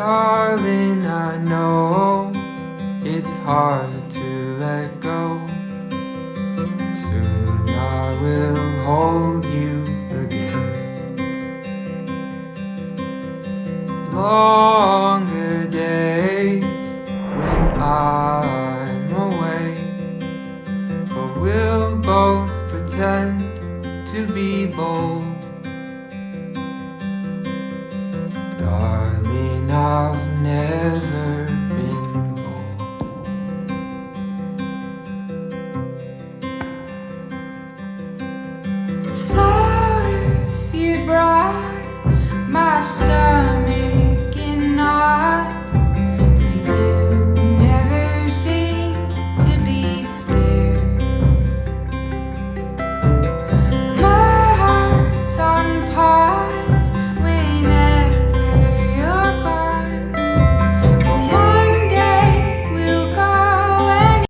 Darling, I know it's hard to let go. Soon I will hold you again. Longer days when I'm away, but we'll both pretend to be bold. Darling, I've never been born. Flowers you brought my.